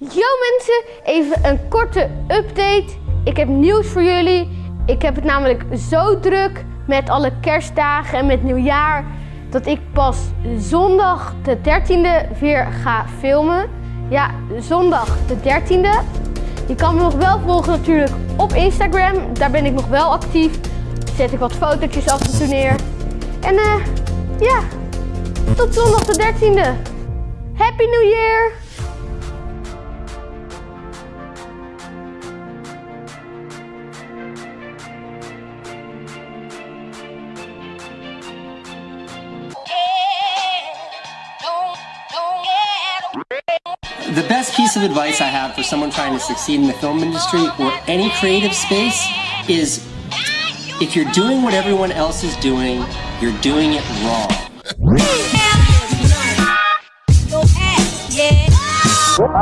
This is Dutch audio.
Yo mensen, even een korte update. Ik heb nieuws voor jullie. Ik heb het namelijk zo druk met alle kerstdagen en met nieuwjaar dat ik pas zondag de 13e weer ga filmen. Ja, zondag de 13e. Je kan me nog wel volgen natuurlijk op Instagram. Daar ben ik nog wel actief. Zet ik wat fotootjes af en toe neer. En eh, ja, tot zondag de 13e. Happy New Year! the best piece of advice I have for someone trying to succeed in the film industry or any creative space is if you're doing what everyone else is doing, you're doing it wrong. Yeah.